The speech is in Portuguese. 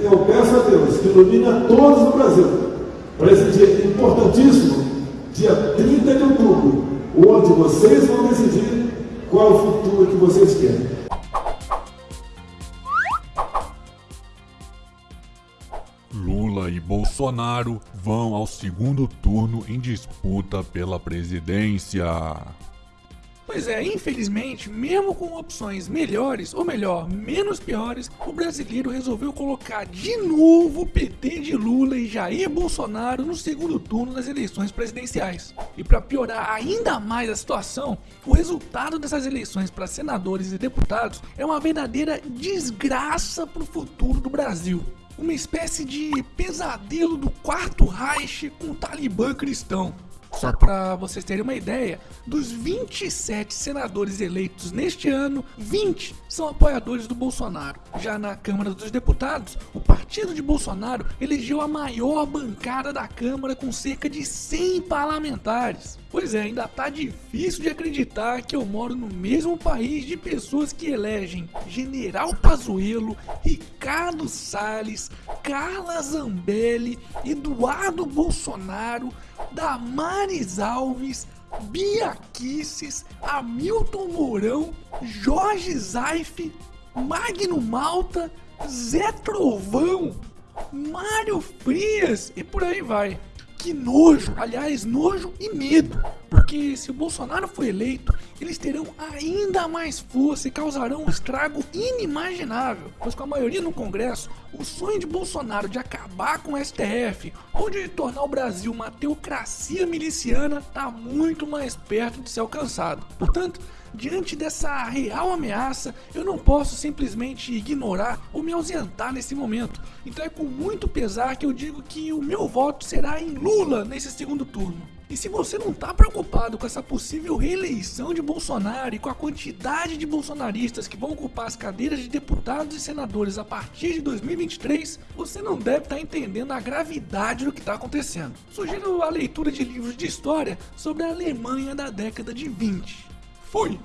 eu peço a Deus que ilumine a todos no Brasil para esse dia importantíssimo, dia 30 de outubro, onde vocês vão decidir qual o futuro que vocês querem. Lula e Bolsonaro vão ao segundo turno em disputa pela presidência. Pois é, infelizmente, mesmo com opções melhores, ou melhor, menos piores, o brasileiro resolveu colocar de novo o PT de Lula e Jair Bolsonaro no segundo turno das eleições presidenciais. E para piorar ainda mais a situação, o resultado dessas eleições para senadores e deputados é uma verdadeira desgraça para o futuro do Brasil uma espécie de pesadelo do quarto Reich com o Talibã cristão. Só para vocês terem uma ideia, dos 27 senadores eleitos neste ano, 20 são apoiadores do Bolsonaro. Já na Câmara dos Deputados, o partido de Bolsonaro elegeu a maior bancada da Câmara com cerca de 100 parlamentares. Pois é, ainda tá difícil de acreditar que eu moro no mesmo país de pessoas que elegem General Pazuello, Ricardo Salles, Carla Zambelli, Eduardo Bolsonaro, Damares Alves, Bia Kisses, Hamilton Mourão, Jorge Zaif, Magno Malta, Zé Trovão, Mário Frias e por aí vai. Que nojo, aliás, nojo e medo. Porque se o Bolsonaro for eleito, eles terão ainda mais força e causarão um estrago inimaginável. Pois com a maioria no Congresso, o sonho de Bolsonaro de acabar com o STF ou de tornar o Brasil uma teocracia miliciana está muito mais perto de ser alcançado. Portanto, Diante dessa real ameaça, eu não posso simplesmente ignorar ou me ausentar nesse momento. Então é com muito pesar que eu digo que o meu voto será em Lula nesse segundo turno. E se você não está preocupado com essa possível reeleição de Bolsonaro e com a quantidade de bolsonaristas que vão ocupar as cadeiras de deputados e senadores a partir de 2023, você não deve estar tá entendendo a gravidade do que está acontecendo. Sugiro a leitura de livros de história sobre a Alemanha da década de 20. Fui!